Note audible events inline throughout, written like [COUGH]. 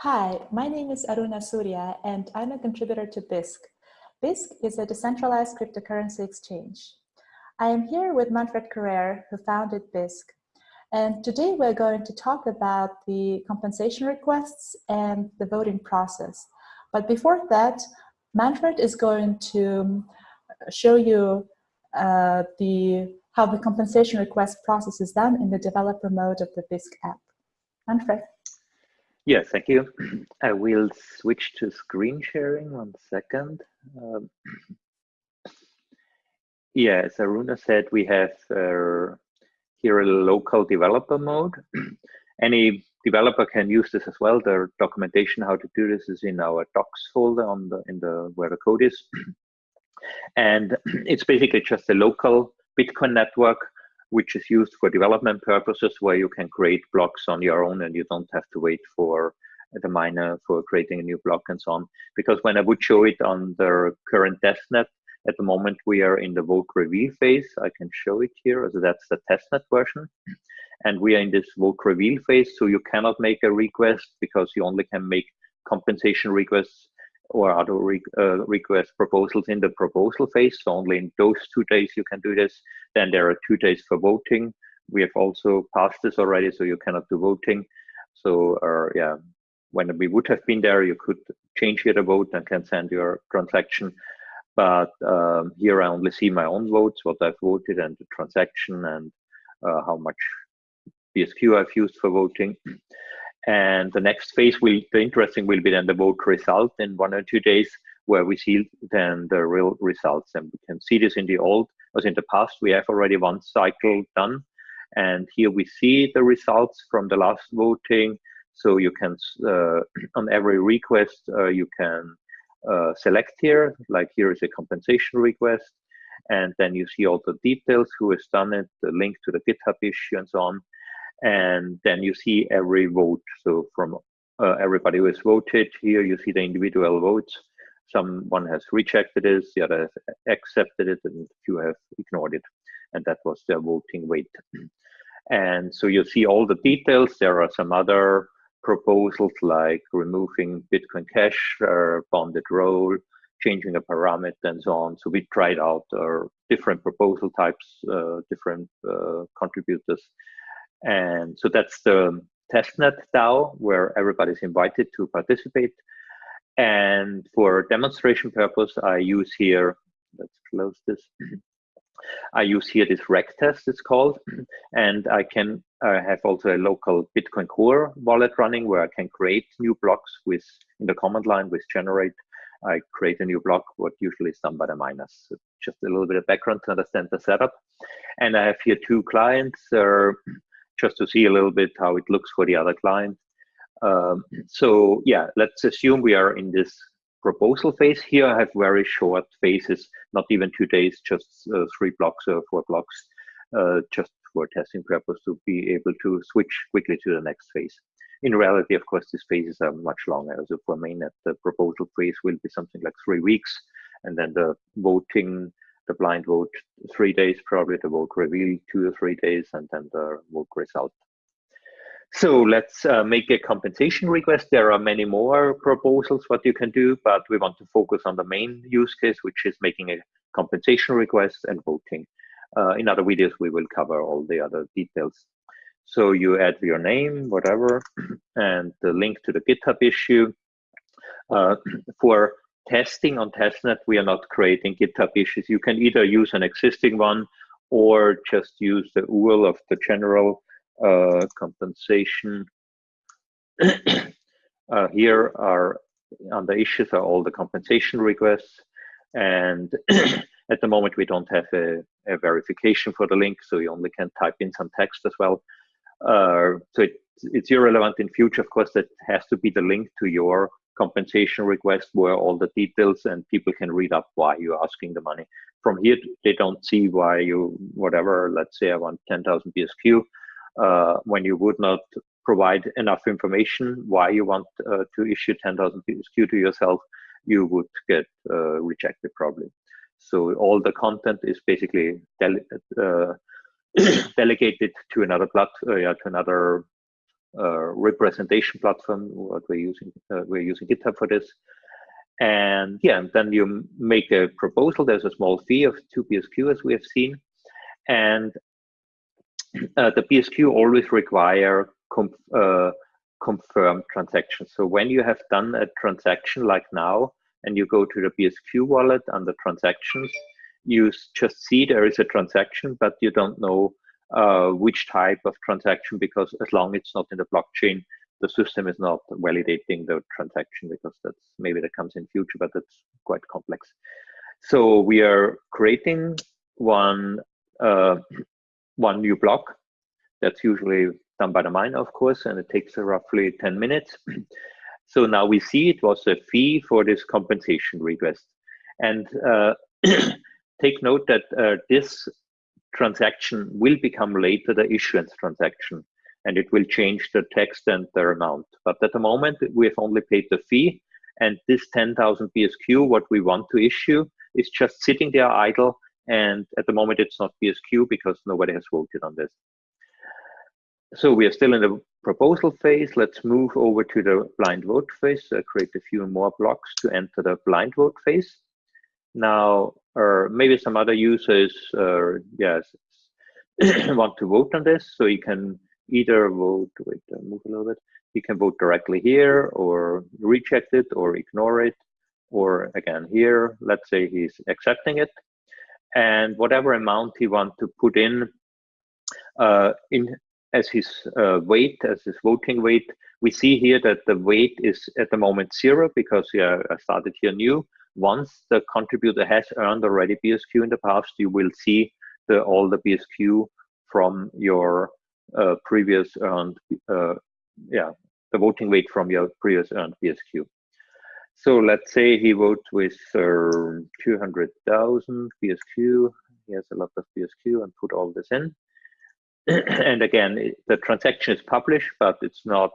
Hi, my name is Aruna Surya and I'm a contributor to Bisq. Bisq is a decentralized cryptocurrency exchange. I am here with Manfred Karrer, who founded Bisq. And today we're going to talk about the compensation requests and the voting process. But before that, Manfred is going to show you uh, the how the compensation request process is done in the developer mode of the Bisq app. Manfred. Yes, thank you. [CLEARS THROAT] I will switch to screen sharing one second. Um, [CLEARS THROAT] yeah, as Aruna said, we have uh, here a local developer mode. [CLEARS THROAT] Any developer can use this as well. The documentation how to do this is in our docs folder on the in the where the code is. and it's basically just a local Bitcoin network, which is used for development purposes, where you can create blocks on your own and you don't have to wait for the miner for creating a new block and so on. Because when I would show it on the current testnet, at the moment we are in the vote reveal phase. I can show it here. So that's the testnet version. And we are in this vote reveal phase. So you cannot make a request because you only can make compensation requests or other re uh, request proposals in the proposal phase. So only in those two days you can do this. Then there are two days for voting. We have also passed this already, so you cannot do voting. So uh, yeah, when we would have been there, you could change your vote and can send your transaction. But um, here I only see my own votes, what I've voted and the transaction and uh, how much BSQ I've used for voting. And the next phase will, the interesting will be then the vote result in one or two days, where we see then the real results. And we can see this in the old, as in the past, we have already one cycle done. And here we see the results from the last voting. So you can, uh, [CLEARS THROAT] on every request, uh, you can uh, select here, like here is a compensation request. And then you see all the details, who has done it, the link to the GitHub issue and so on and then you see every vote. So from uh, everybody who has voted here, you see the individual votes. Someone has rejected it, the other has accepted it, and few have ignored it. And that was their voting weight. And so you see all the details. There are some other proposals like removing Bitcoin Cash, or bonded role, changing a parameter and so on. So we tried out uh, different proposal types, uh, different uh, contributors and so that's the testnet DAO where everybody's invited to participate. And for demonstration purpose, I use here, let's close this. [CLEARS THROAT] I use here this regtest, it's called, [CLEARS THROAT] and I can uh, have also a local Bitcoin Core wallet running where I can create new blocks with in the command line with generate. I create a new block, what usually is done by the miners. So just a little bit of background to understand the setup. And I have here two clients. Uh, [CLEARS THROAT] just to see a little bit how it looks for the other client. Um, so yeah, let's assume we are in this proposal phase here. I have very short phases, not even two days, just uh, three blocks or four blocks, uh, just for testing purpose to be able to switch quickly to the next phase. In reality, of course, these phases are much longer. So for mainnet, the proposal phase will be something like three weeks, and then the voting the blind vote three days, probably the vote reveal two or three days, and then the vote result. So let's uh, make a compensation request. There are many more proposals what you can do, but we want to focus on the main use case, which is making a compensation request and voting. Uh, in other videos, we will cover all the other details. So you add your name, whatever, [CLEARS THROAT] and the link to the GitHub issue. Uh, [CLEARS THROAT] for testing on testnet, we are not creating GitHub issues. You can either use an existing one or just use the URL of the general uh, compensation. [CLEARS THROAT] uh, here are on the issues are all the compensation requests. And [CLEARS THROAT] at the moment, we don't have a, a, verification for the link, so you only can type in some text as well. Uh, so it, it's irrelevant in future, of course, that has to be the link to your compensation request where all the details and people can read up why you're asking the money. From here, they don't see why you, whatever, let's say I want 10,000 BSQ, uh, when you would not provide enough information why you want uh, to issue 10,000 BSQ to yourself, you would get uh, rejected probably. So all the content is basically uh, [COUGHS] delegated to another platform, uh, yeah, to another representation platform. What we're using, uh, we're using GitHub for this. And yeah, and then you make a proposal. There's a small fee of two BSQ, as we have seen, and uh, the BSQ always require uh, confirmed transactions. So when you have done a transaction like now, and you go to the BSQ wallet under transactions, you just see there is a transaction, but you don't know uh, which type of transaction because as long as it's not in the blockchain, the system is not validating the transaction because that's maybe that comes in future, but that's quite complex. So we are creating one uh, one new block that's usually done by the miner, of course, and it takes roughly 10 minutes. [CLEARS THROAT] so now we see it was a fee for this compensation request. And uh, [CLEARS THROAT] take note that uh, this transaction will become later the issuance transaction and it will change the text and the amount. But at the moment, we have only paid the fee and this 10,000 BSQ, what we want to issue is just sitting there idle. And at the moment, it's not BSQ because nobody has voted on this. So we are still in the proposal phase. Let's move over to the blind vote phase. Uh, create a few more blocks to enter the blind vote phase. Now, or maybe some other users, uh, yes, [CLEARS THROAT] want to vote on this. So you can either vote, wait, uh, move a little bit. You can vote directly here or reject it or ignore it. Or again, here, let's say he's accepting it. And whatever amount he wants to put in, uh, in as his uh, weight, as his voting weight, we see here that the weight is at the moment zero because yeah, I started here new once the contributor has earned already BSQ in the past, you will see the, all the BSQ from your uh, previous earned, uh, yeah, the voting weight from your previous earned BSQ. So let's say he votes with uh, 200,000 BSQ. He has a lot of BSQ and put all this in. [CLEARS THROAT] and again, it, the transaction is published, but it's not,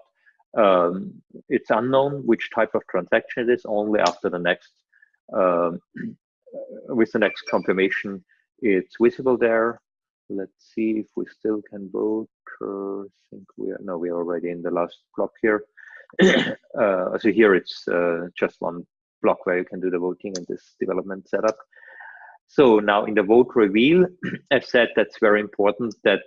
um, it's unknown which type of transaction it is only after the next um, with the next confirmation, it's visible there. Let's see if we still can vote. Uh, I think we are, no, we are already in the last block here. [COUGHS] uh, so here it's uh, just one block where you can do the voting in this development setup. So now in the vote reveal, [COUGHS] I've said that's very important that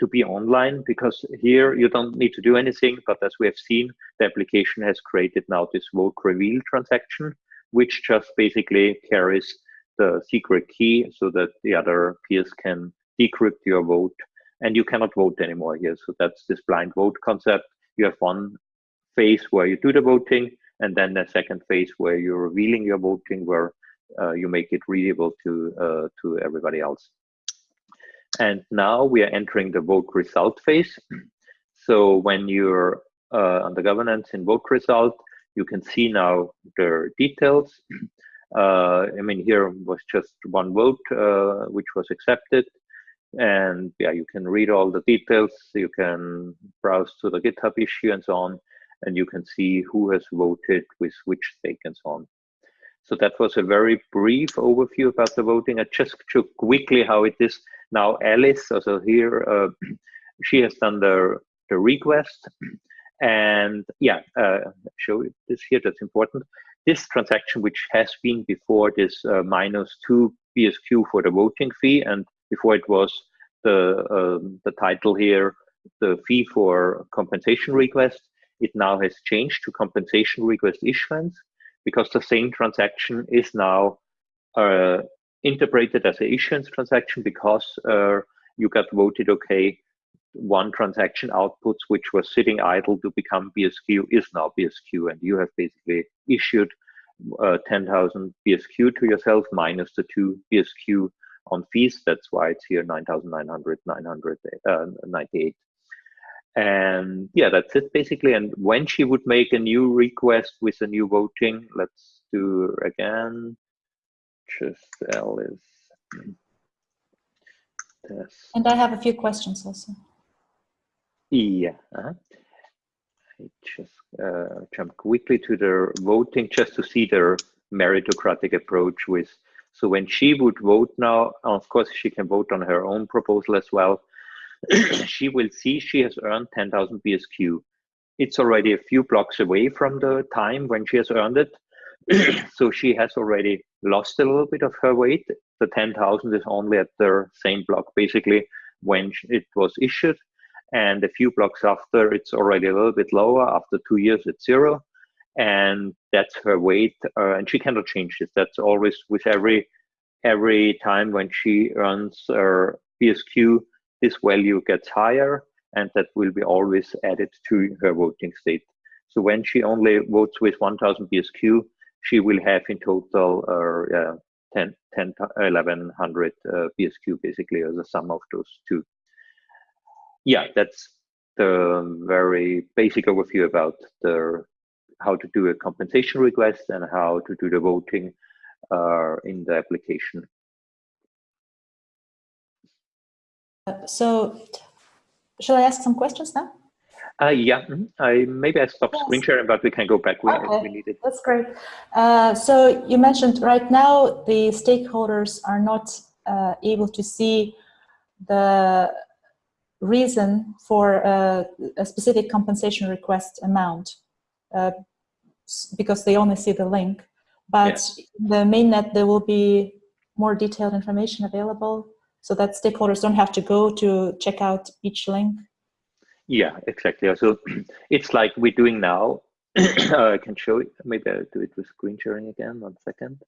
to be online because here you don't need to do anything, but as we have seen, the application has created now this vote reveal transaction which just basically carries the secret key so that the other peers can decrypt your vote and you cannot vote anymore here. So that's this blind vote concept. You have one phase where you do the voting and then the second phase where you're revealing your voting where uh, you make it readable to, uh, to everybody else. And now we are entering the vote result phase. So when you're uh, on the governance in vote result, you can see now the details. [CLEARS THROAT] Uh, I mean, here was just one vote uh, which was accepted. And yeah, you can read all the details. You can browse to the GitHub issue and so on. And you can see who has voted with which stake and so on. So that was a very brief overview about the voting. I just show quickly how it is now. Alice, also here, uh, [CLEARS THROAT] she has done the, the request [CLEARS THROAT] and yeah, uh, show this here, that's important. This transaction, which has been before this uh, minus two BSQ for the voting fee, and before it was the, um, the title here, the fee for compensation request, it now has changed to compensation request issuance because the same transaction is now uh, interpreted as an issuance transaction because uh, you got voted okay one transaction outputs which was sitting idle to become BSQ is now BSQ, and you have basically issued uh, 10,000 BSQ to yourself minus the two BSQ on fees. That's why it's here 9,900, 998. Uh, and yeah, that's it basically. And when she would make a new request with a new voting, let's do again. Just Alice. And I have a few questions also. Yeah. Uh -huh. I just uh, jump quickly to the voting just to see the meritocratic approach with. So when she would vote now, of course, she can vote on her own proposal as well. [CLEARS THROAT] she will see she has earned 10,000 BSQ. it's already a few blocks away from the time when she has earned it. [CLEARS THROAT] so she has already lost a little bit of her weight. The 10,000 is only at the same block basically when it was issued. And a few blocks after, it's already a little bit lower. After two years, it's zero. And that's her weight. Uh, and she cannot change this. That's always with every every time when she runs her BSQ, this value gets higher and that will be always added to her voting state. So when she only votes with 1000 BSQ, she will have in total uh, 10, 10, 1100 uh, BSQ basically as a sum of those two. Yeah, that's the very basic overview about the how to do a compensation request and how to do the voting uh, in the application. So, shall I ask some questions now? Uh, yeah, mm-hmm. I maybe I stopped yes. screen sharing, but we can go back when okay. we need it. That's great. Uh, so you mentioned right now the stakeholders are not uh, able to see the reason for a, a specific compensation request amount uh, because they only see the link. But yeah. the mainnet, there will be more detailed information available so that stakeholders don't have to go to check out each link. Yeah, exactly. So [CLEARS THROAT] it's like we're doing now. uh, [CLEARS THROAT] I can show it. Maybe I'll do it with screen sharing again. One second.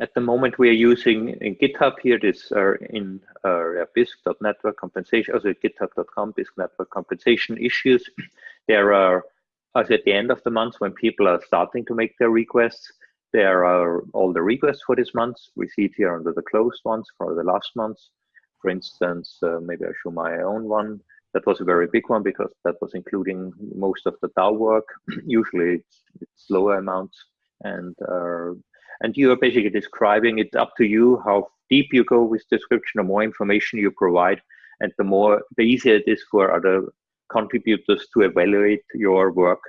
At the moment, we are using in GitHub here. This are in uh, bisq.network compensation, also github.com bisq network compensation issues. There are, as at the end of the month, when people are starting to make their requests, there are all the requests for this month. We see it here under the closed ones for the last month. For instance, uh, maybe I show my own one. That was a very big one because that was including most of the DAO work. [CLEARS THROAT] Usually it's, it's, lower amounts and uh, and you are basically describing it up to you how deep you go with description, the more information you provide, and the more the easier it is for other contributors to evaluate your work,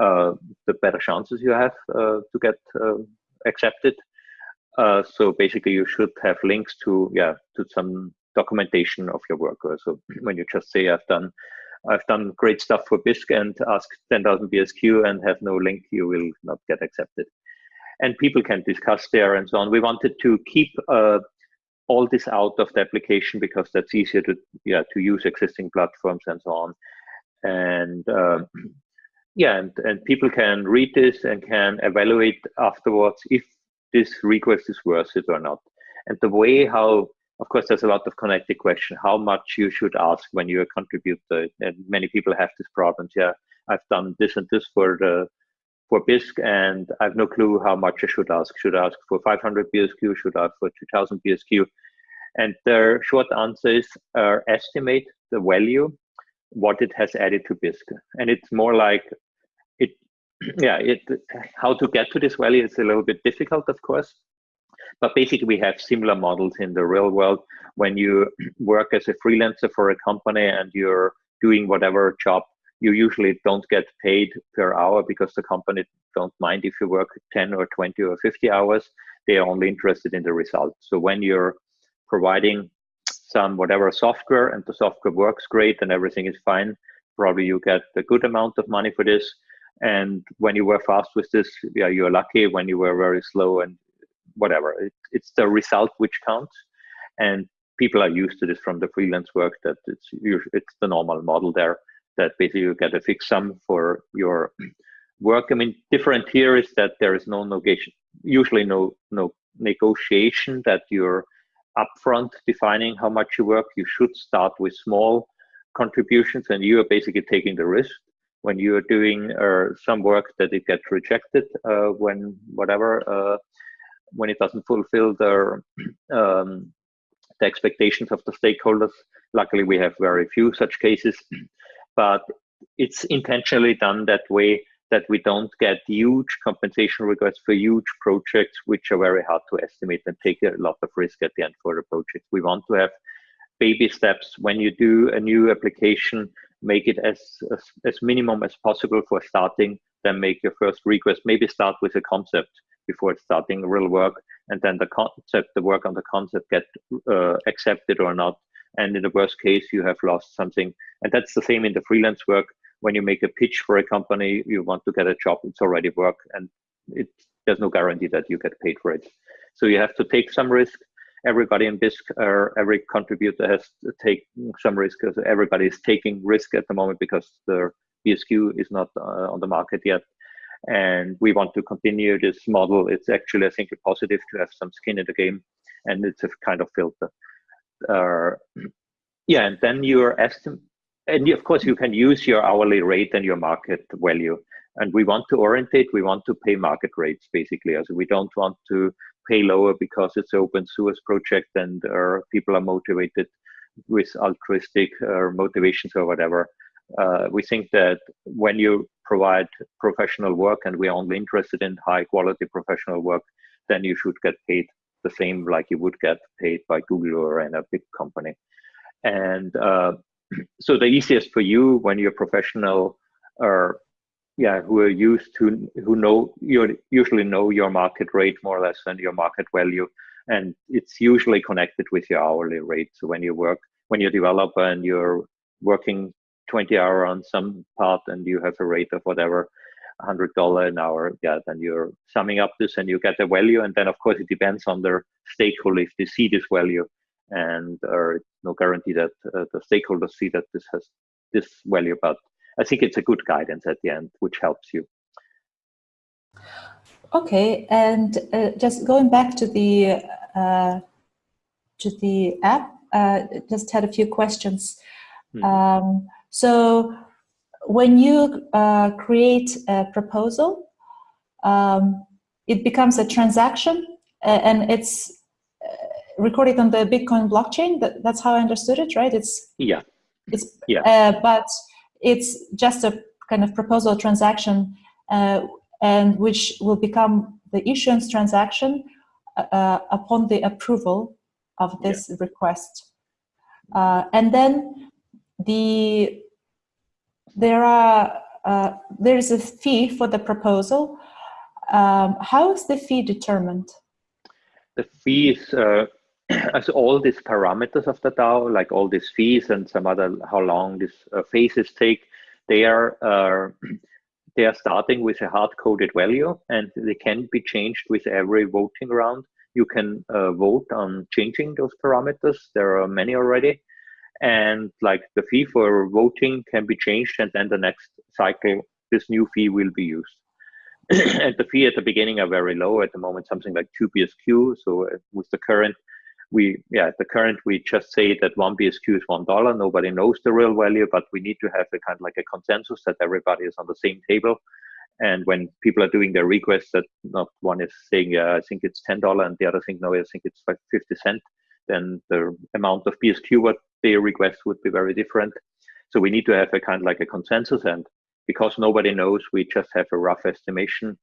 uh, the better chances you have uh, to get uh, accepted. Uh, so basically, you should have links to yeah to some documentation of your work. So [CLEARS THROAT] when you just say I've done I've done great stuff for Bisq and ask 10,000 BSQ and have no link, you will not get accepted. And people can discuss there and so on. We wanted to keep uh, all this out of the application because that's easier to yeah to use existing platforms and so on. And um, [CLEARS THROAT] yeah, and, and people can read this and can evaluate afterwards if this request is worth it or not. And the way how of course, there's a lot of connected question, how much you should ask when you're a contributor. And many people have this problems. Yeah, I've done this and this for the for Bisq, and I have no clue how much I should ask. Should I ask for 500 BSQ? Should I ask for 2000 BSQ? And the short answer is uh, estimate the value, what it has added to Bisq. And it's more like it, [CLEARS THROAT] yeah, it how to get to this value is a little bit difficult, of course. But basically, we have similar models in the real world. When you [CLEARS THROAT] work as a freelancer for a company and you're doing whatever job, you usually don't get paid per hour because the company don't mind if you work 10 or 20 or 50 hours. They are only interested in the result. So when you're providing some whatever software and the software works great and everything is fine, probably you get a good amount of money for this. And when you were fast with this, yeah, you're lucky. When you were very slow and whatever. It, it's the result which counts, and people are used to this from the freelance work. That it's it's the normal model there. That basically you get a fixed sum for your work. I mean, different here is that there is no negotiation, usually no no negotiation that you're upfront defining how much you work. You should start with small contributions, and you are basically taking the risk when you are doing uh, some work that it gets rejected uh, when whatever uh, when it doesn't fulfill the [CLEARS THROAT] um, the expectations of the stakeholders. Luckily, we have very few such cases, but it's intentionally done that way that we don't get huge compensation requests for huge projects, which are very hard to estimate and take a lot of risk at the end for the project. We want to have baby steps. When you do a new application, make it as, as, as minimum as possible for starting, then make your first request. Maybe start with a concept before starting real work and then the concept the work on the concept get uh, accepted or not and in the worst case, you have lost something. And that's the same in the freelance work. When you make a pitch for a company, you want to get a job, it's already work, and it, there's no guarantee that you get paid for it. So you have to take some risk. Everybody in Bisq, or every contributor has to take some risk because everybody is taking risk at the moment because the BSQ is not uh, on the market yet. And we want to continue this model. It's actually, I think, positive to have some skin in the game, and it's a kind of filter. Uh, yeah, and then your estimate, and of course, you can use your hourly rate and your market value. And we want to orientate, we want to pay market rates basically. As we don't want to pay lower because it's open source project and uh, people are motivated with altruistic uh, motivations or whatever. Uh, we think that when you provide professional work and we're only interested in high quality professional work, then you should get paid the same like you would get paid by Google or in a big company. And uh, [CLEARS THROAT] so the easiest for you when you're professional or yeah, who are used to who know you usually know your market rate more or less and your market value, and it's usually connected with your hourly rate. So when you work, when you're a developer and you're working 20 hour on some part and you have a rate of whatever hundred dollar an hour yeah then you're summing up this and you get a value. And then of course it depends on the stakeholder if they see this value and or no guarantee that uh, the stakeholders see that this has this value. But i think it's a good guidance at the end which helps you. Okay and uh, just going back to the uh, to the app uh, just had a few questions. Hmm. um, so when you uh, create a proposal, um, it becomes a transaction and it's uh, recorded on the Bitcoin blockchain. That, that's how I understood it, right? It's yeah, it's yeah, uh, but it's just a kind of proposal transaction, uh, and which will become the issuance transaction uh, upon the approval of this yeah. request, uh, and then the there are uh, there is a fee for the proposal. Um, how is the fee determined? The fee is uh, [CLEARS THROAT] as all these parameters of the DAO, like all these fees and some other how long these uh, phases take, they are uh, [CLEARS THROAT] they are starting with a hard coded value and they can be changed with every voting round. You can uh, vote on changing those parameters. There are many already and like the fee for voting can be changed and then the next cycle this new fee will be used. [CLEARS THROAT] And the fee at the beginning are very low. At the moment something like 2 bsq so uh, with the current we yeah the current we just say that one bsq is one dollar. Nobody knows the real value but we need to have a kind of like a consensus that everybody is on the same table. And when people are doing their requests that not one is saying yeah i think it's ten dollar and the other thing no i think it's like 50 cent then the amount of bsq what their request would be very different. So we need to have a kind of like a consensus and because nobody knows, we just have a rough estimation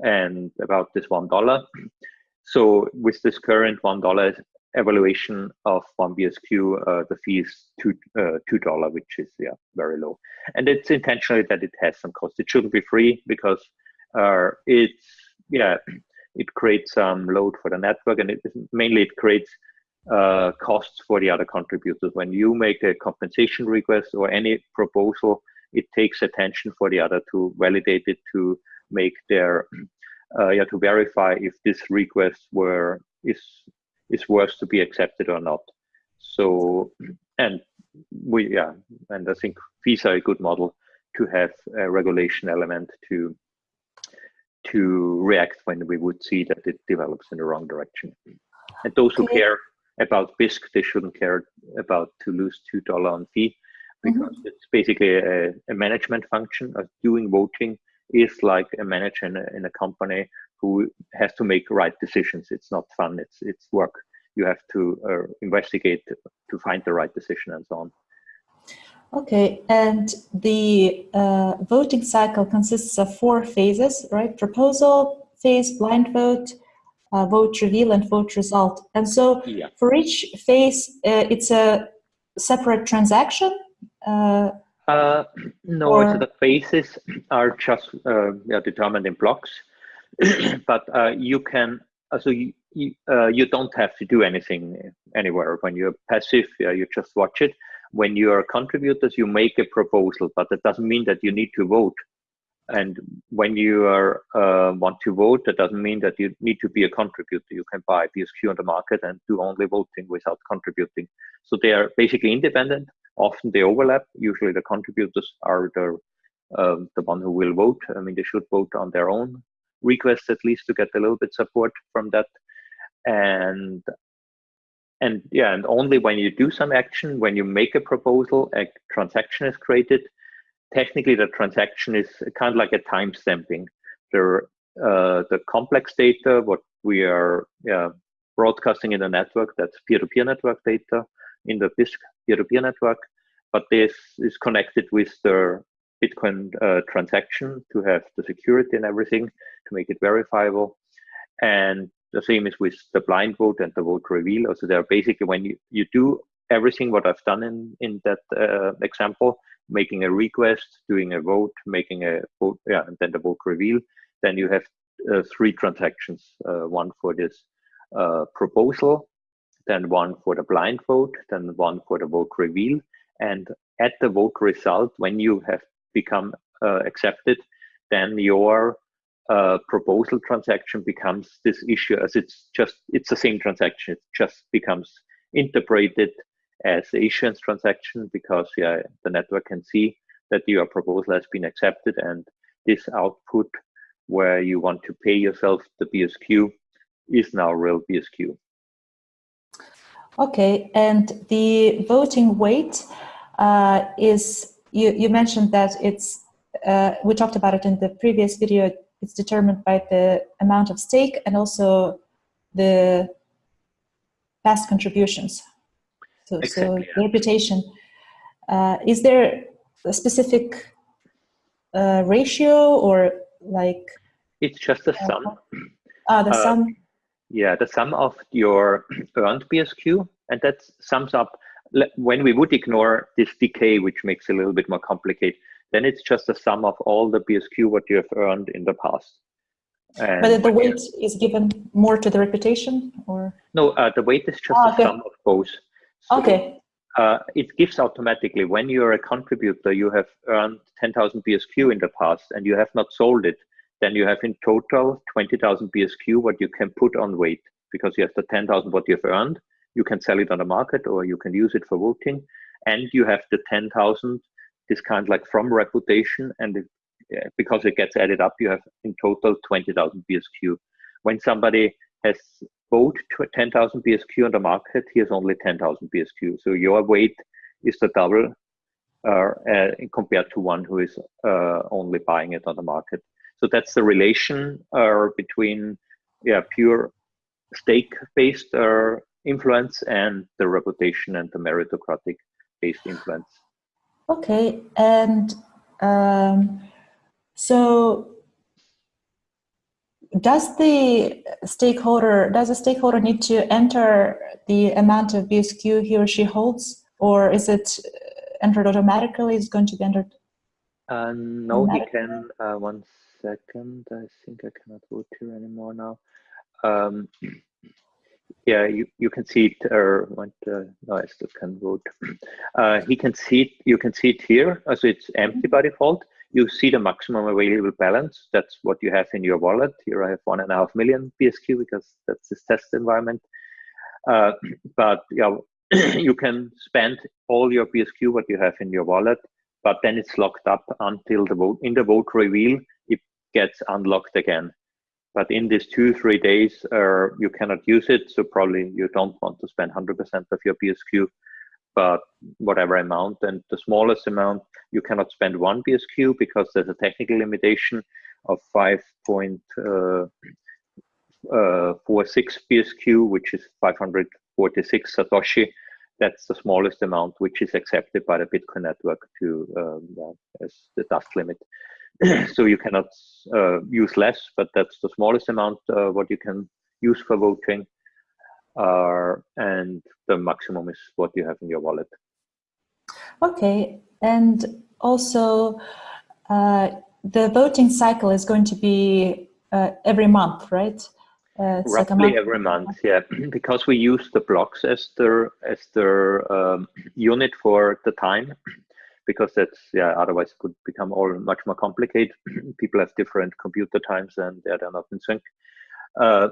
and about this one dollar. So with this current one dollar evaluation of one BSQ, uh, the fee is two uh, two dollar, which is yeah very low. And it's intentionally that it has some cost. It shouldn't be free because uh, it's yeah it creates some load for the network, and it mainly it creates uh, costs for the other contributors. When you make a compensation request or any proposal, it takes attention for the other to validate it, to make their, [CLEARS THROAT] uh, yeah, to verify if this request were is is worth to be accepted or not. So, [CLEARS THROAT] and we, yeah, and I think fees are a good model to have a regulation element to to react when we would see that it develops in the wrong direction. And those who care about Bisq, they shouldn't care about to lose two dollar on fee mm-hmm. because mm -hmm. it's basically a, a, management function of doing voting is like a manager in a, in a company who has to make right decisions. It's not fun. It's it's work. You have to uh, investigate to find the right decision and so on. Okay, and the uh, voting cycle consists of four phases, right? Proposal phase, blind vote, uh, vote reveal and vote result. And so yeah. for each phase, uh, it's a separate transaction? Uh, uh no, or... the phases are just uh, determined in blocks, [CLEARS THROAT] but uh, you can, so you, you, uh, you don't have to do anything anywhere. When you're passive, you just watch it. When you are contributors, you make a proposal, but that doesn't mean that you need to vote. And when you are uh, want to vote, that doesn't mean that you need to be a contributor. You can buy BSQ on the market and do only voting without contributing. So they are basically independent. Often they overlap. Usually the contributors are the um, the one who will vote. I mean, they should vote on their own request at least to get a little bit support from that. And and yeah, and only when you do some action, when you make a proposal, a transaction is created. Technically, the transaction is kind of like a time stamping. The uh, the complex data, what we are broadcasting in the network, that's peer-to-peer -peer network data in the Bisq peer-to-peer -peer network, but this is connected with the Bitcoin uh, transaction to have the security and everything to make it verifiable. And the same is with the blind vote and the vote reveal. Also, they're basically when you, you do everything what I've done in, in that uh, example, making a request, doing a vote, making a vote, yeah, and then the vote reveal, then you have uh, three transactions, uh, one for this uh, proposal, then one for the blind vote, then one for the vote reveal. And at the vote result, when you have become uh, accepted, then your uh, proposal transaction becomes this issue as it's just it's the same transaction it just becomes interpreted as the issuance transaction because yeah the network can see that your proposal has been accepted and this output where you want to pay yourself the BSQ is now real BSQ. Okay, and the voting weight uh, is, you, you mentioned that it's, uh, we talked about it in the previous video, it's determined by the amount of stake and also the past contributions. So, exactly, so the reputation. Uh, is there a specific uh, ratio or like? It's just a sum. Ah, the uh, sum. Yeah, the sum of your [CLEARS THROAT] earned BSQ, and that sums up when we would ignore this decay, which makes it a little bit more complicated then it's just a sum of all the BSQ what you have earned in the past. And but the weight is given more to the reputation or? No, uh, the weight is just oh, okay. a sum of both. Okay. Uh, it gives automatically when you're a contributor, you have earned 10,000 BSQ in the past and you have not sold it, then you have in total 20,000 BSQ what you can put on weight because you have the 10,000 what you've earned. You can sell it on the market or you can use it for voting. And you have the 10,000 this kind like from reputation and it, because it gets added up, you have in total 20,000 BSQ. When somebody has bought 10,000 BSQ on the market, he has only 10,000 BSQ. So your weight is the double uh, uh, compared to one who is uh, only buying it on the market. So that's the relation uh, between yeah, pure stake-based uh, influence and the reputation and the meritocratic-based influence. Okay, and um, so does the stakeholder does the stakeholder need to enter the amount of BSQ he or she holds, or is it entered automatically? Is going to be entered? Uh, no, he can. Uh, one second. I think I cannot vote here anymore now. Um, [CLEARS THROAT] yeah, you, you can see it, or uh, no, I still can vote. [CLEARS THROAT] Uh, he can see it, you can see it here, so it's empty by default. You see the maximum available balance. That's what you have in your wallet. Here I have one and a half million BSQ because that's this test environment. Uh, [CLEARS THROAT] but yeah, [CLEARS THROAT] you can spend all your BSQ what you have in your wallet, but then it's locked up until the vote in the vote reveal. It gets unlocked again but in these two three days uh, you cannot use it so probably you don't want to spend 100% of your bsq but whatever amount and the smallest amount you cannot spend one bsq because there's a technical limitation of 5.46 uh, uh, bsq which is 546 satoshi that's the smallest amount which is accepted by the bitcoin network to um, as the dust limit [CLEARS THROAT] so you cannot uh, use less, but that's the smallest amount uh, what you can use for voting. Uh, and the maximum is what you have in your wallet. Okay, and also uh, the voting cycle is going to be uh, every month, right? Uh, Roughly like every month, yeah, [CLEARS THROAT] because we use the blocks as the as the um, unit for the time, [CLEARS THROAT] because that's yeah. Otherwise, it could become all much more complicated. [CLEARS THROAT] People have different computer times, and yeah, they're not in sync. Uh,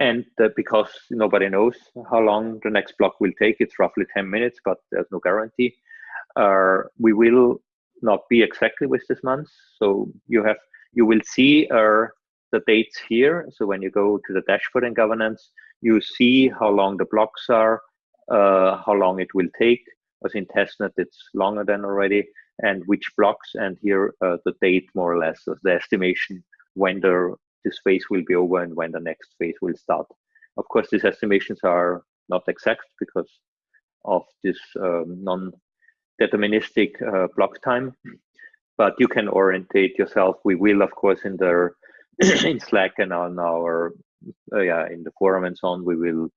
and uh, because nobody knows how long the next block will take, it's roughly 10 minutes, but there's no guarantee. Uh, we will not be exactly with this month, so you have you will see uh, the dates here. So when you go to the dashboard and governance, you see how long the blocks are, uh, how long it will take. As in testnet, it's longer than already, and which blocks, and here uh, the date more or less, so the estimation when the this phase will be over and when the next phase will start. Of course, these estimations are not exact because of this um, non-deterministic uh, block time, but you can orientate yourself. We will, of course, in the [CLEARS THROAT] in Slack and on our uh, yeah in the forum and so on, we will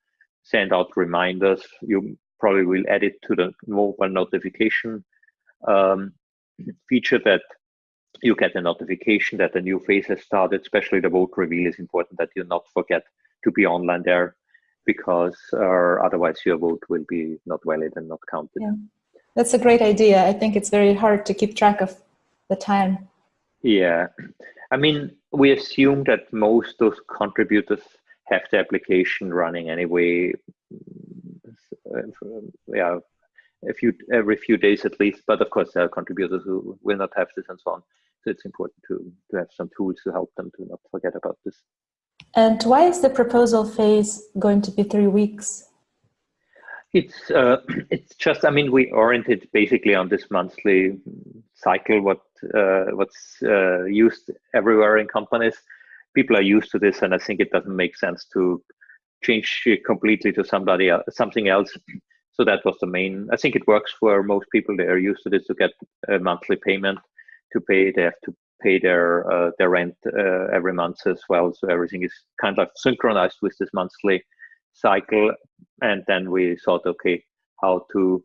send out reminders. You probably will add it to the mobile notification um, feature that you get a notification that a new phase has started, especially the vote reveal is important that you not forget to be online there because uh, otherwise your vote will be not valid and not counted. Yeah. That's a great idea. I think it's very hard to keep track of the time. Yeah. I mean, we assume that most of those contributors have the application running anyway. Yeah, a few every few days at least. But of course, there are contributors who will not have this and so on. So it's important to, to have some tools to help them to not forget about this. And why is the proposal phase going to be three weeks? It's uh, [CLEARS THROAT] it's just I mean we oriented basically on this monthly cycle what uh, what's uh, used everywhere in companies. People are used to this, and I think it doesn't make sense to change it completely to somebody else, something else. So that was the main. I think it works for most people. They are used to this to get a monthly payment to pay. They have to pay their uh, their rent uh, every month as well. So everything is kind of synchronized with this monthly cycle. And then we thought, okay, how to?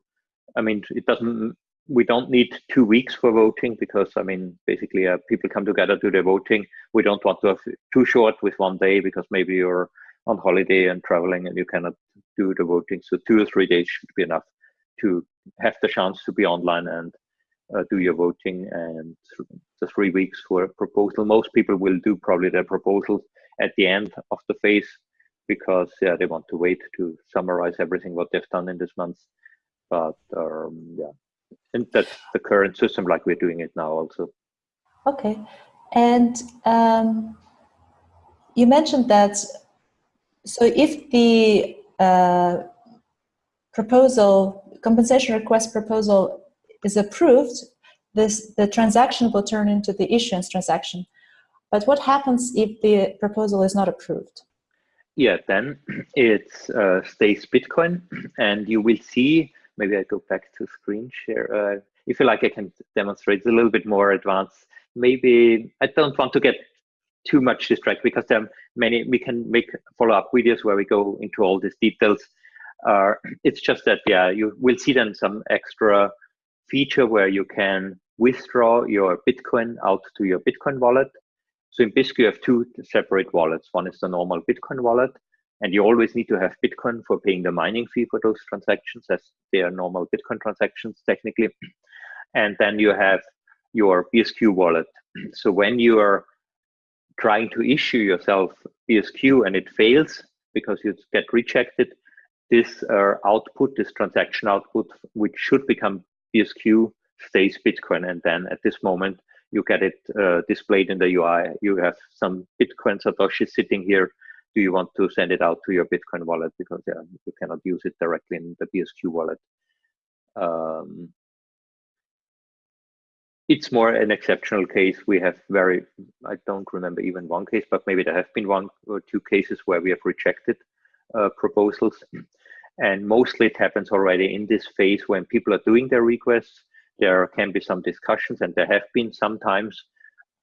I mean, it doesn't. We don't need two weeks for voting because I mean, basically, uh, people come together do their voting. We don't want to have too short with one day because maybe you're on holiday and traveling and you cannot do the voting. So two or three days should be enough to have the chance to be online and uh, do your voting and the three weeks for a proposal. Most people will do probably their proposals at the end of the phase because yeah, they want to wait to summarize everything what they've done in this month. But um, yeah, and that's the current system like we're doing it now also. Okay, and um, you mentioned that, so if the uh, proposal, compensation request proposal is approved, this, the transaction will turn into the issuance transaction. But what happens if the proposal is not approved? Yeah, then [CLEARS THROAT] it uh, stays Bitcoin, [CLEARS THROAT] and you will see. Maybe I go back to screen share. Uh, if you like, I can demonstrate a little bit more advanced. Maybe I don't want to get too much distracted because there are many. We can make follow-up videos where we go into all these details. Uh, [CLEARS THROAT] it's just that yeah, you will see then some extra feature where you can withdraw your Bitcoin out to your Bitcoin wallet. So in Bisq, you have two separate wallets. One is the normal Bitcoin wallet, and you always need to have Bitcoin for paying the mining fee for those transactions as they are normal Bitcoin transactions technically. [CLEARS THROAT] And then you have your BSQ wallet. [CLEARS THROAT] So when you are trying to issue yourself BSQ and it fails because you get rejected, this uh, output, this transaction output, which should become BSQ stays Bitcoin. And then at this moment, you get it uh, displayed in the UI. You have some Bitcoin Satoshi sitting here. Do you want to send it out to your Bitcoin wallet? Because yeah, you cannot use it directly in the BSQ wallet. Um, it's more an exceptional case. We have very, I don't remember even one case, but maybe there have been one or two cases where we have rejected uh, proposals. And mostly it happens already in this phase when people are doing their requests. There can be some discussions, and there have been sometimes.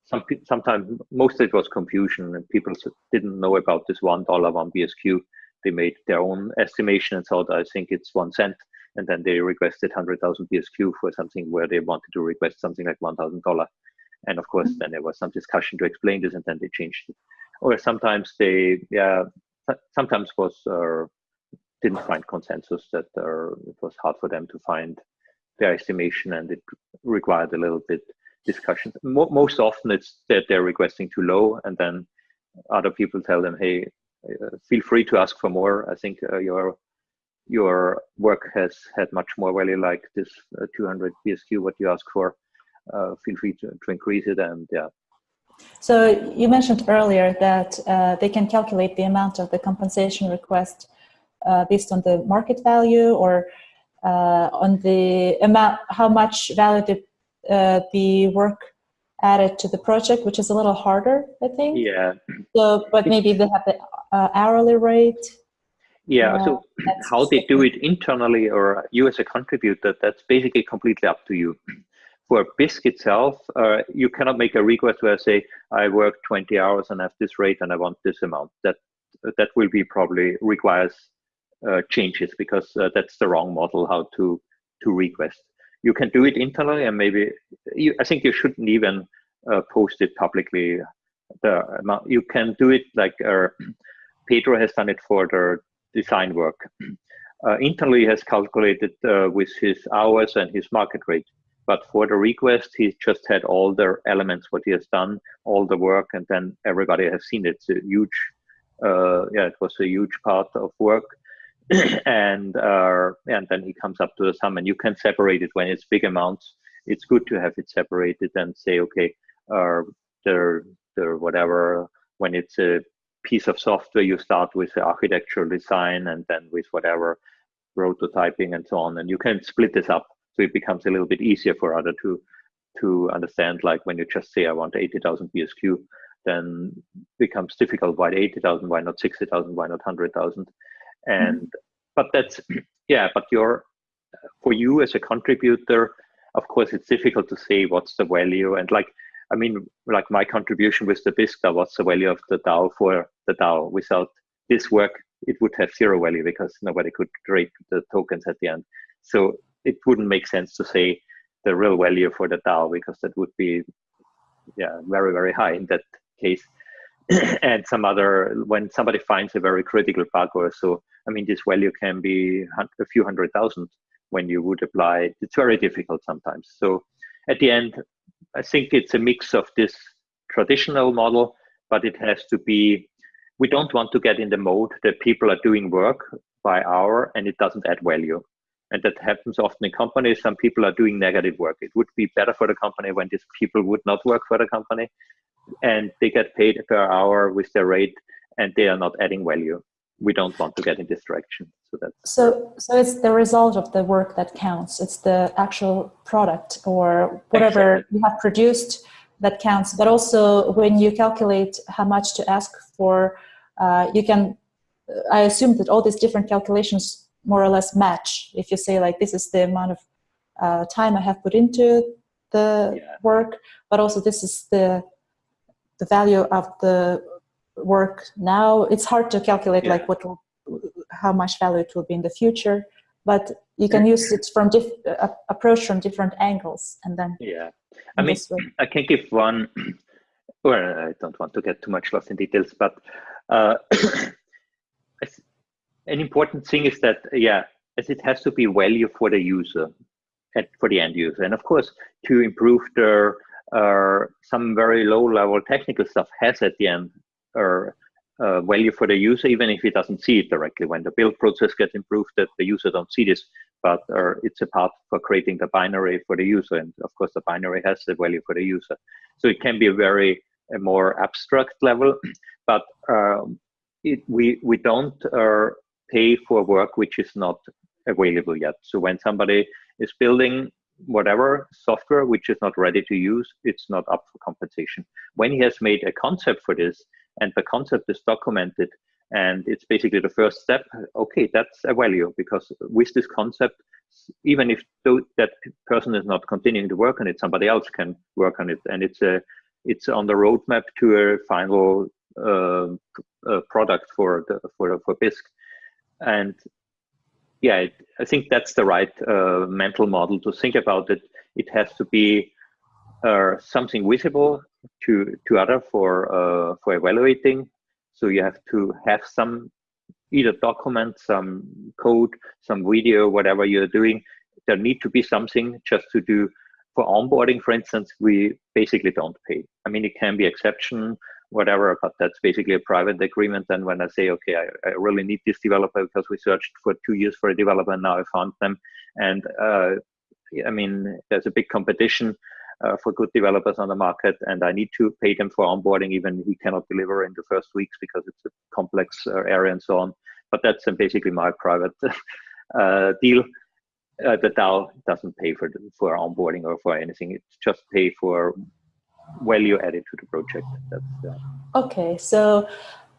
Some sometimes mostly it was confusion, and people didn't know about this one dollar one BSQ. They made their own estimation and thought, I think it's one cent, and then they requested hundred thousand BSQ for something where they wanted to request something like one thousand dollar. And of course, mm -hmm. then there was some discussion to explain this, and then they changed it. or sometimes they yeah sometimes was uh, didn't find consensus that uh, it was hard for them to find their estimation and it required a little bit discussion. Mo most often it's that they're requesting too low and then other people tell them, hey, uh, feel free to ask for more. I think uh, your your work has had much more value like this uh, 200 BSQ, what you ask for. Uh, feel free to, to increase it and yeah. So you mentioned earlier that uh, they can calculate the amount of the compensation request based on the market value or uh, on the amount, how much value the, uh, the work added to the project, which is a little harder, I think. Yeah. So, but maybe they have the uh, hourly rate. Yeah, so how they do it internally or you as a contributor, that's basically completely up to you. For Bisq itself, uh, you cannot make a request where I say, I work 20 hours and have this rate and I want this amount. That that will be probably requires uh, changes because uh, that's the wrong model how to to request. You can do it internally and maybe you, I think you shouldn't even uh, post it publicly. The amount you can do it like uh, [CLEARS THROAT] Pedro has done it for the design work. [CLEARS THROAT] Uh, internally has calculated uh, with his hours and his market rate. But for the request, he just had all the elements, what he has done, all the work, and then everybody has seen it. It's a huge, uh, yeah, it was a huge part of work. [COUGHS] and uh, and then he comes up to the sum, and you can separate it when it's big amounts. It's good to have it separated and say, okay, uh, the the whatever when it's a piece of software, you start with the architectural design and then with whatever prototyping and so on, and you can split this up so it becomes a little bit easier for other to to understand. Like when you just say, I want 80,000 BSQ, then becomes difficult. Why 80,000? Why not 60,000? Why not 100,000? And mm-hmm. but that's [CLEARS THROAT] yeah but you're for you as a contributor of course it's difficult to say what's the value. And like i mean like my contribution with the Bisq what's the value of the dao for the dao? Without this work it would have zero value because nobody could trade the tokens at the end. So it wouldn't make sense to say the real value for the dao because that would be yeah very very high in that case [CLEARS THROAT] and some other when somebody finds a very critical bug or so i mean this value can be a few hundred thousand when you would apply it's very difficult sometimes. So at the end i think it's a mix of this traditional model but it has to be we don't want to get in the mode that people are doing work by hour and it doesn't add value. And that happens often in companies. Some people are doing negative work. It would be better for the company when these people would not work for the company and they get paid per hour with their rate and they are not adding value. We don't want to get in this direction so that's so so it's the result of the work that counts. It's the actual product or whatever exactly. you have produced that counts. But also when you calculate how much to ask for uh, you can i assume that all these different calculations more or less match. If you say like this is the amount of uh, time i have put into the yeah. work but also this is the the value of the work now it's hard to calculate yeah. like what will, how much value it will be in the future but you can use it from diff uh, approach from different angles and then yeah i mean i can give one [CLEARS THROAT] well i don't want to get too much lost in details but uh, [COUGHS] an important thing is that yeah as it has to be value for the user and for the end user and of course to improve their uh, some very low level technical stuff has at the end uh, value for the user, even if he doesn't see it directly. When the build process gets improved, that the user don't see this, but uh, it's a part for creating the binary for the user. And of course, the binary has the value for the user. So it can be a very a more abstract level, [CLEARS THROAT] but um, it, we we don't uh, pay for work which is not available yet. So when somebody is building whatever software which is not ready to use, it's not up for compensation. When he has made a concept for this and the concept is documented and it's basically the first step, okay, that's a value because with this concept, even if that person is not continuing to work on it, somebody else can work on it. And it's a it's on the roadmap to a final uh, uh, product for the, for for Bisq. And yeah, it, I think that's the right uh, mental model to think about it. It has to be uh, something visible to to other for uh, for evaluating. So you have to have some either document, some code, some video, whatever you're doing. There need to be something just to do for onboarding, for instance, we basically don't pay. I mean, it can be exception, whatever, but that's basically a private agreement. And when I say, okay, I, I really need this developer because we searched for two years for a developer and now I found them. And uh, I mean, there's a big competition uh, for good developers on the market and I need to pay them for onboarding, even he cannot deliver in the first weeks because it's a complex uh, area and so on. But that's basically my private [LAUGHS] uh, deal uh, the DAO doesn't pay for for onboarding or for anything. It's just pay for value added to the project. That's uh, okay. So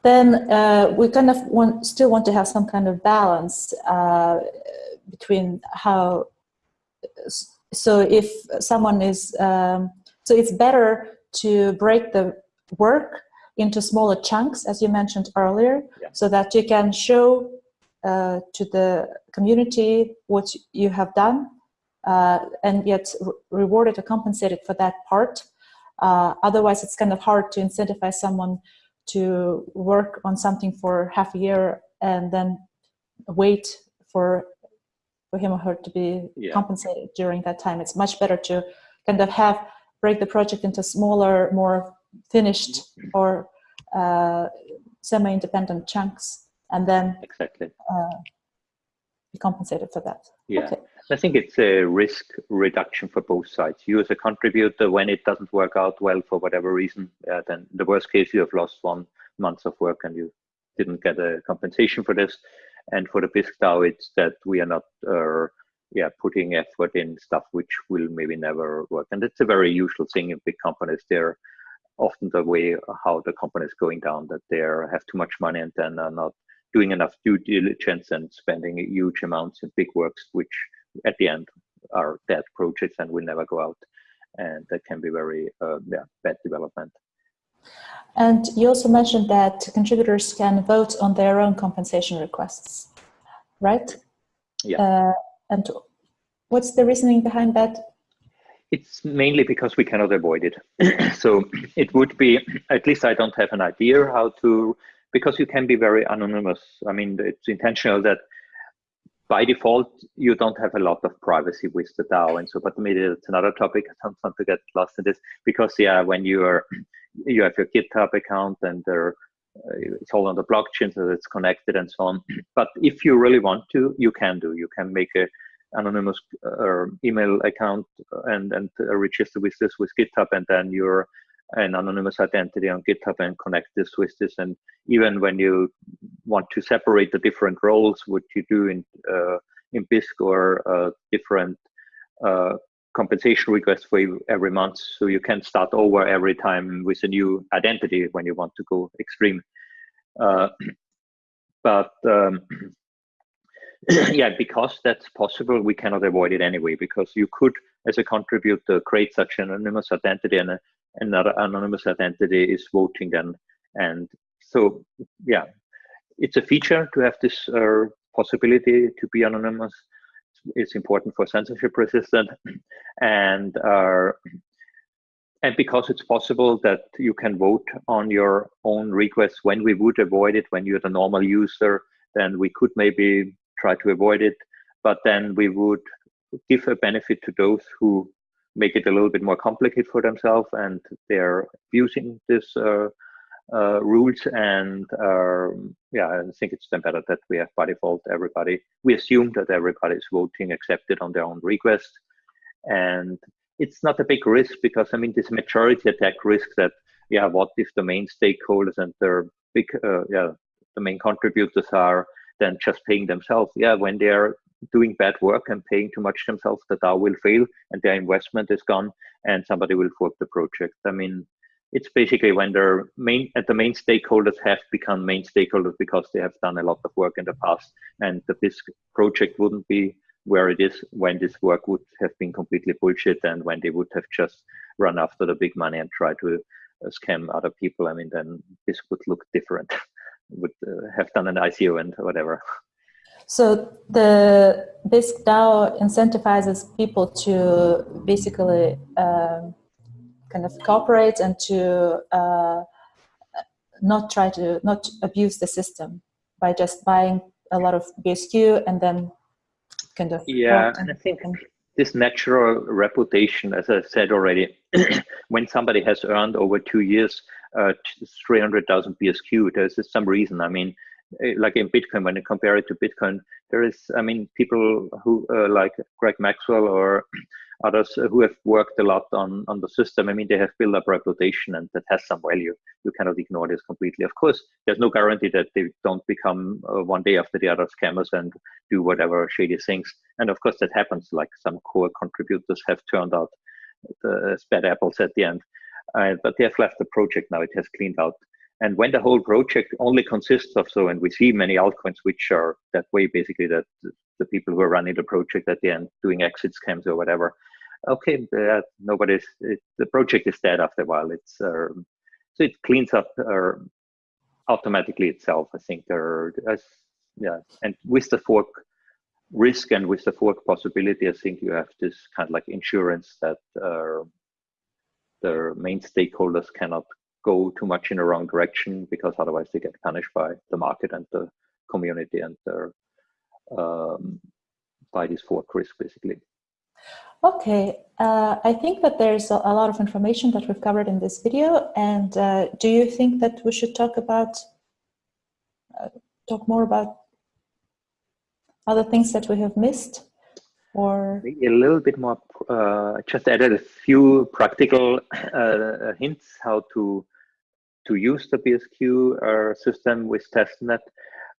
then uh, we kind of want still want to have some kind of balance uh, between how. So if someone is, um, so it's better to break the work into smaller chunks, as you mentioned earlier, yeah. so that you can show uh, to the community what you have done uh, and yet re rewarded or compensated for that part. Uh, otherwise, it's kind of hard to incentivize someone to work on something for half a year and then wait for for him or her to be yeah. compensated during that time. It's much better to kind of have break the project into smaller, more finished or uh, semi-independent chunks and then exactly uh, be compensated for that. Yeah, okay. I think it's a risk reduction for both sides. You as a contributor, when it doesn't work out well for whatever reason, uh, then the worst case you have lost one month of work and you didn't get a compensation for this. And for the Bisq DAO, it's that we are not uh, yeah, putting effort in stuff which will maybe never work. And it's a very usual thing in big companies. They're often the way how the company is going down, that they have too much money and then are not doing enough due diligence and spending huge amounts in big works, which at the end are dead projects and will never go out. And that can be very uh, yeah, bad development. And you also mentioned that contributors can vote on their own compensation requests, right? Yeah. Uh, and what's the reasoning behind that? It's mainly because we cannot avoid it. [CLEARS THROAT] so it would be, at least I don't have an idea how to because you can be very anonymous. I mean, it's intentional that by default, you don't have a lot of privacy with the DAO and so, but maybe it's another topic. I [LAUGHS] don't want to get lost in this because yeah, when you are, [CLEARS THROAT] you have your GitHub account and there, uh, it's all on the blockchain so it's connected and so on. [CLEARS THROAT] But if you really want to, you can do, you can make a anonymous uh, email account and, and uh, register with this with GitHub and then you're an anonymous identity on GitHub and connect this with this. And even when you want to separate the different roles, what you do in uh, in Bisq or uh, different uh, compensation requests for every month, so you can start over every time with a new identity when you want to go extreme. Uh, [CLEARS THROAT] but um, [CLEARS THROAT] yeah, because that's possible, we cannot avoid it anyway, because you could, as a contributor, create such an anonymous identity and another anonymous identity is voting then. And so, yeah, it's a feature to have this uh, possibility to be anonymous. It's important for censorship resistant. [CLEARS THROAT] And uh, and because it's possible that you can vote on your own request when we would avoid it when you're the normal user then we could maybe try to avoid it but then we would give a benefit to those who make it a little bit more complicated for themselves and they're using this uh, uh, rules and um, yeah i think it's then better that we have by default everybody we assume that everybody is voting accepted on their own request. And it's not a big risk because i mean this majority attack risk that yeah what if the main stakeholders and their big uh, yeah the main contributors are then just paying themselves? Yeah when they're doing bad work and paying too much themselves, the DAO will fail and their investment is gone and somebody will fork the project. I mean, it's basically when their main the main stakeholders have become main stakeholders because they have done a lot of work in the past and the Bisq project wouldn't be where it is when this work would have been completely bullshit and when they would have just run after the big money and try to uh, scam other people. I mean, then this would look different, [LAUGHS] would uh, have done an ICO and whatever. So the Bisq DAO incentivizes people to basically um, kind of cooperate and to uh, not try to not abuse the system by just buying a lot of BSQ and then kind of yeah and, and I think this natural reputation as I said already [CLEARS THROAT] when somebody has earned over two years uh, 300,000 BSQ there's some reason. I mean like in Bitcoin when you compare it to Bitcoin there is I mean people who uh, like Greg Maxwell or [CLEARS THROAT] others who have worked a lot on, on the system, I mean, they have built up reputation and that has some value. You cannot ignore this completely. Of course, there's no guarantee that they don't become uh, one day after the other scammers and do whatever shady things. And of course, that happens. Like some core contributors have turned out the bad apples at the end. Uh, but they have left the project now. It has cleaned out. And when the whole project only consists of so, and we see many altcoins which are that way, basically that the people who are running the project at the end doing exit scams or whatever. Okay, uh, nobody's it, the project is dead after a while. It's uh, so it cleans up uh, automatically itself. I think there, as yeah, and with the fork risk and with the fork possibility, I think you have this kind of like insurance that uh, the main stakeholders cannot go too much in the wrong direction because otherwise they get punished by the market and the community and their um, by these fork risk, basically. Okay, uh, I think that there's a, a, lot of information that we've covered in this video. And uh, do you think that we should talk about, uh, talk more about other things that we have missed? Or a little bit more, uh, just added a few practical uh, hints how to to use the BSQ uh, system with testnet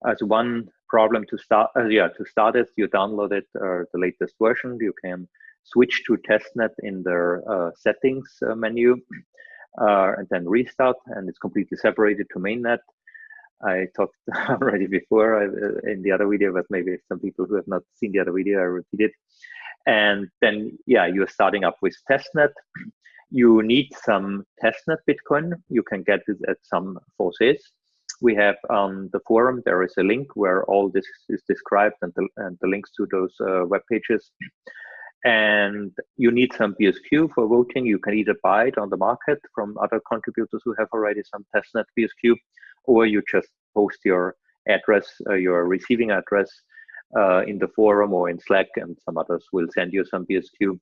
as one problem to start uh, yeah to start it. You download it uh, the latest version. You can switch to testnet in the settings menu [CLEARS THROAT] uh, and then restart and it's completely separated to mainnet. I talked [LAUGHS] already before uh, in the other video but maybe some people who have not seen the other video i repeat it. And then yeah you're starting up with testnet [CLEARS THROAT] you need some testnet bitcoin you can get it at some faucets we have on the forum, there is a link where all this is described and the, and the links to those uh, web pages. And you need some BSQ for voting. You can either buy it on the market from other contributors who have already some testnet BSQ, or you just post your address, uh, your receiving address uh, in the forum or in Slack, and some others will send you some BSQ.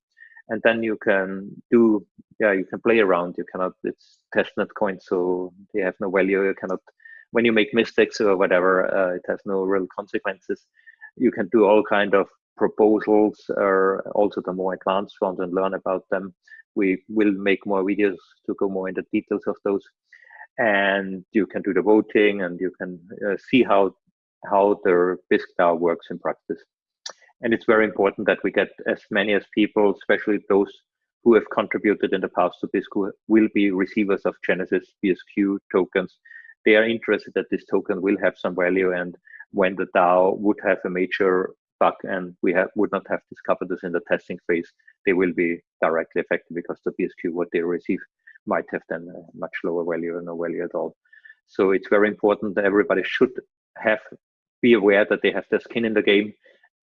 And then you can do, yeah, you can play around. You cannot, it's testnet coins, so they have no value. You cannot when you make mistakes or whatever, uh, it has no real consequences. You can do all kind of proposals or also the more advanced ones and learn about them. We will make more videos to go more into details of those. And you can do the voting and you can uh, see how how the Bisq DAO works in practice. And it's very important that we get as many as people, especially those who have contributed in the past to Bisq, will be receivers of Genesis BSQ tokens they are interested that this token will have some value and when the DAO would have a major bug and we have, would not have discovered this in the testing phase, they will be directly affected because the BSQ, what they receive, might have then a much lower value or no value at all. So it's very important that everybody should have be aware that they have their skin in the game.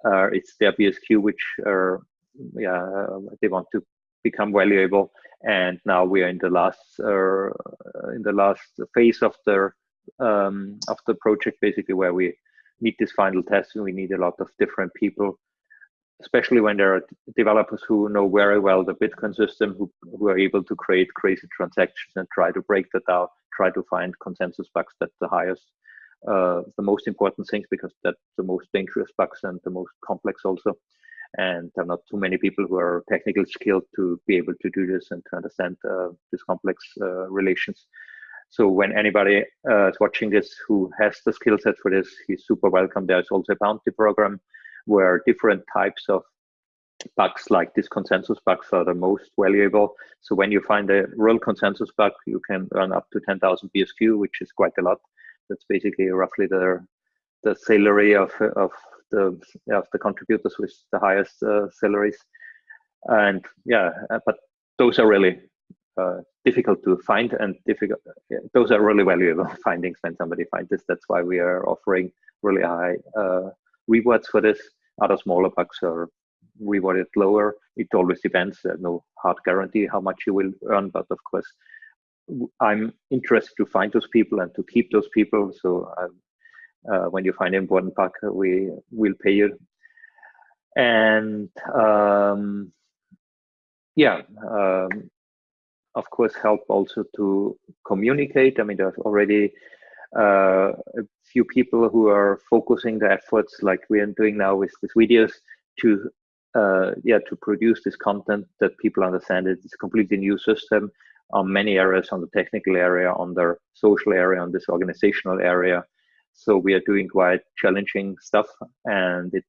Uh, it's their BSQ which yeah, they want to become valuable. And now we are in the last uh, in the last phase of the um, of the project basically where we need this final test. And we need a lot of different people especially when there are developers who know very well the bitcoin system who, who are able to create crazy transactions and try to break that out try to find consensus bugs that's the highest uh, the most important things because that's the most dangerous bugs and the most complex also and there are not too many people who are technically skilled to be able to do this and to understand uh, these complex uh, relations. So when anybody uh, is watching this who has the skill set for this, he's super welcome. There's also a bounty program where different types of bugs like this consensus bugs are the most valuable. So when you find a real consensus bug, you can earn up to 10,000 BSQ, which is quite a lot. That's basically roughly the the salary of of the of the contributors with the highest uh, salaries, and yeah, uh, but those are really uh, difficult to find and difficult. Yeah, those are really valuable [LAUGHS] findings when somebody finds this. That's why we are offering really high uh, rewards for this. Other smaller bugs are rewarded lower. It always depends. There's no hard guarantee how much you will earn, but of course, I'm interested to find those people and to keep those people. So uh, when you find an important bug, we will pay you. And um, yeah, um, of course, help also to communicate. I mean, there's already uh, a few people who are focusing the efforts, like we are doing now with these videos, to uh, yeah to produce this content that people understand it. It's a completely new system on many areas, on the technical area, on the social area, on this organizational area. So we are doing quite challenging stuff, and it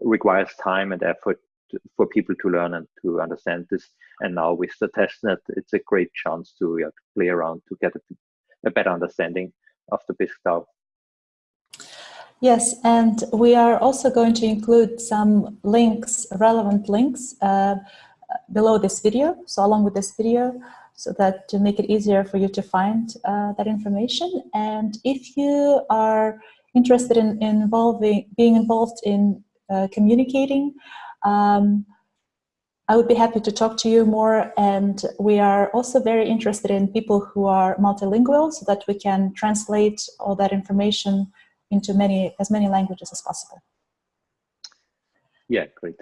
requires time and effort for people to learn and to understand this. And now with the testnet, it's a great chance to, yeah, to play around to get a, a better understanding of the Bisq DAO. Yes, and we are also going to include some links, relevant links, uh, below this video, so along with this video, so that to make it easier for you to find uh, that information. And if you are interested in involving, being involved in uh, communicating um, I would be happy to talk to you more and we are also very interested in people who are multilingual so that we can translate all that information into many as many languages as possible. Yeah, great.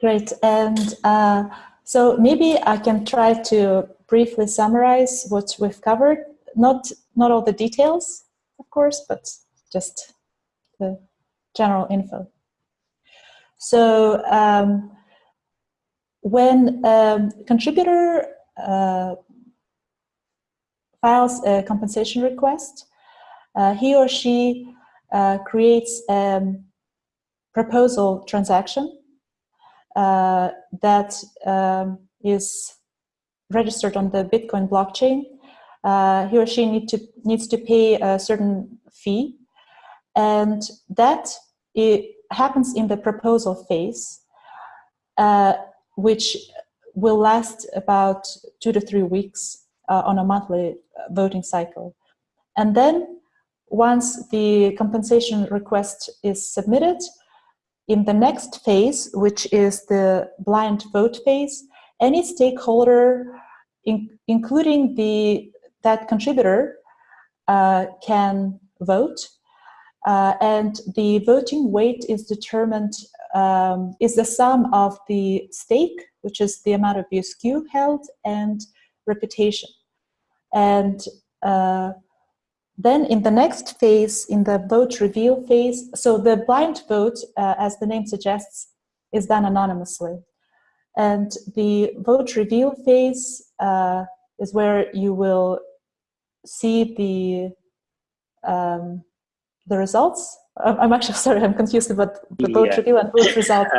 Great. And uh, so maybe I can try to briefly summarize what we've covered. Not, not all the details, of course, but just the general info. So um, when a contributor uh, files a compensation request, uh, he or she uh, creates a proposal transaction uh, that um, is registered on the Bitcoin blockchain. Uh, he or she need to, needs to pay a certain fee and that it, happens in the proposal phase, uh, which will last about two to three weeks uh, on a monthly uh, voting cycle. And then once the compensation request is submitted, in the next phase, which is the blind vote phase, any stakeholder, in, including the that contributor, uh, can vote uh, and the voting weight is determined, um, is the sum of the stake, which is the amount of BSQ held, and reputation. And uh, then in the next phase, in the vote reveal phase, so the blind vote, uh, as the name suggests, is done anonymously. And the vote reveal phase uh, is where you will see the um, the results? I'm actually [LAUGHS] sorry, I'm confused about the vote yeah. reveal and vote result. [LAUGHS]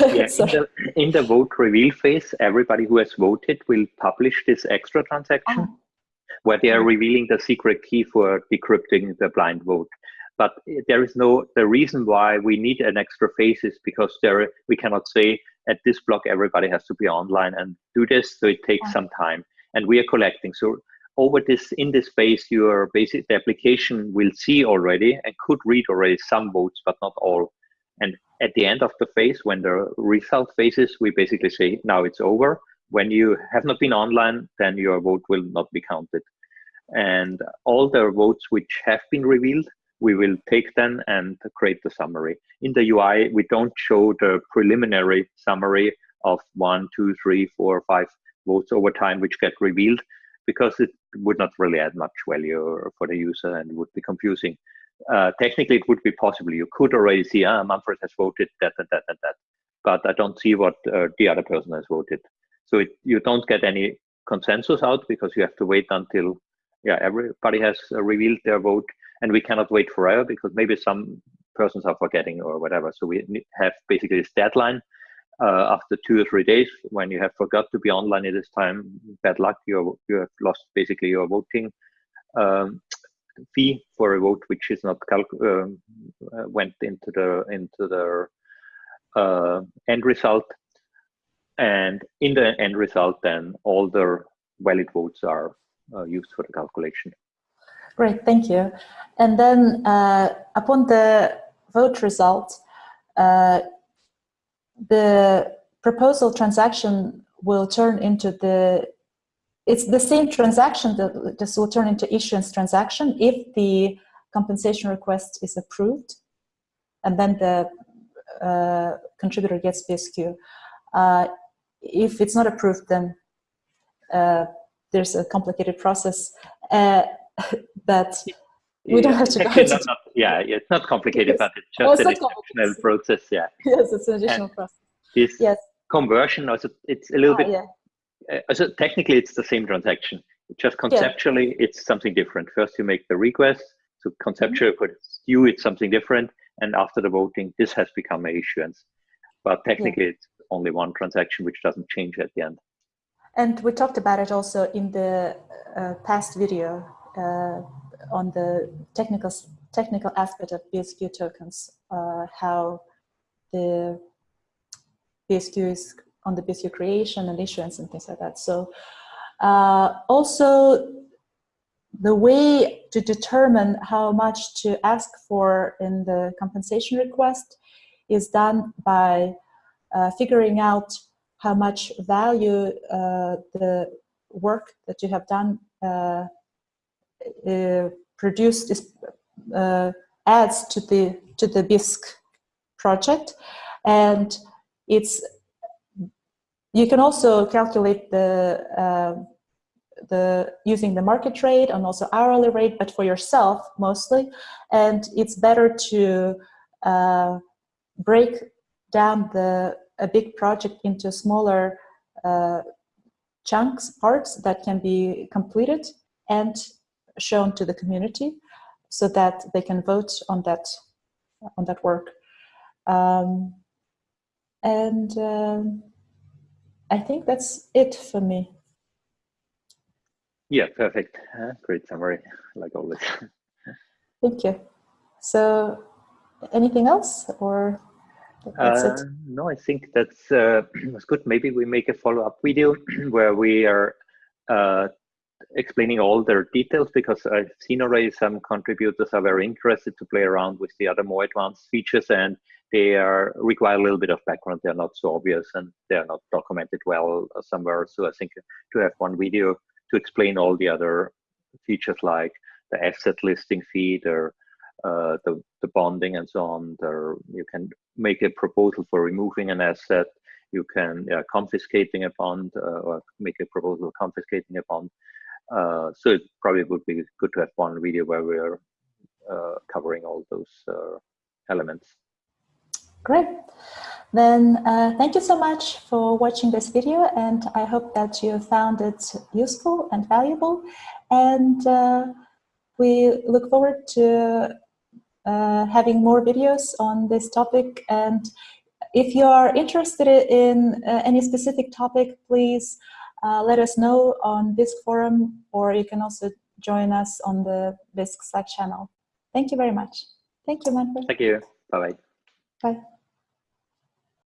Uh, yeah, [LAUGHS] in, the, in the vote reveal phase, everybody who has voted will publish this extra transaction oh. Where they are mm-hmm. revealing the secret key for decrypting the blind vote. But there is no, the reason why we need an extra phase is because there we cannot say at this block everybody has to be online and do this, so it takes oh. some time. And we are collecting. So over this in this space your basic the application will see already and could read already some votes but not all and at the end of the phase when the result phases we basically say now it's over when you have not been online then your vote will not be counted and all the votes which have been revealed we will take them and create the summary in the ui we don't show the preliminary summary of one two three four five votes over time which get revealed because it would not really add much value for the user and would be confusing. Uh, technically, it would be possible. You could already see, ah, Manfred has voted that and that and that, but I don't see what uh, the other person has voted. So it, you don't get any consensus out because you have to wait until, yeah, everybody has uh, revealed their vote, and we cannot wait forever because maybe some persons are forgetting or whatever. So we have basically this deadline uh, after two or three days when you have forgot to be online at this time. Bad luck. You you have lost basically your voting um, fee for a vote which is not um, uh, went into the into the uh, end result and in the end result then all the valid votes are uh, used for the calculation great thank you and then uh, upon the vote result uh, the proposal transaction will turn into the, it's the same transaction that this will turn into issuance transaction if the compensation request is approved and then the uh, contributor gets BSQ. If it's not approved, then uh, there's a complicated process uh, [LAUGHS] that we don't have to go into. Not, yeah, it's not complicated, yes. but it's just oh, it's an additional process. Yeah. Yes, it's an additional and process. This yes. conversion, also, it's a little ah, bit. Yeah. Uh, so technically, it's the same transaction. Just conceptually, yeah. it's something different. First, you make the request. So conceptually, mm -hmm. for you, it's something different. And after the voting, this has become a issuance. But technically, it's only one transaction, which doesn't change at the end. And we talked about it also in the uh, past video uh, on the technical technical aspect of BSQ tokens, uh, how the BSQ is on the BSQ creation and issuance and things like that. So uh, also the way to determine how much to ask for in the compensation request is done by uh, figuring out how much value uh, the work that you have done uh, produced is, adds to the to the Bisq project, and it's you can also calculate the the using the market rate and also hourly rate, but for yourself mostly, and it's better to uh, break down the a big project into smaller uh, chunks, parts that can be completed and shown to the community so that they can vote on that on that work. Um, and um, I think that's it for me. Yeah, perfect. Uh, great summary, like always. [LAUGHS] Thank you. So, anything else, or that's uh, it? No, I think that's uh, [CLEARS THROAT] that's good. Maybe we make a follow-up video [CLEARS THROAT] where we are uh, explaining all their details because I've seen already some contributors are very interested to play around with the other more advanced features and they are require a little bit of background. They're not so obvious and they're not documented well somewhere. So I think to have one video to explain all the other features like the asset listing feed or uh, the, the bonding and so on. There, you can make a proposal for removing an asset. You can yeah, confiscating a bond uh, or make a proposal confiscating a bond. Uh, so it probably would be good to have one video where we're uh, covering all those uh, elements. Great. Then uh, thank you so much for watching this video and I hope that you found it useful and valuable and we look forward to uh, having more videos on this topic and if you are interested in any specific topic please uh, let us know on Bisq forum, or you can also join us on the Bisq Slack channel. Thank you very much. Thank you, Manfred. Thank you. Bye-bye. Bye. -bye. Bye.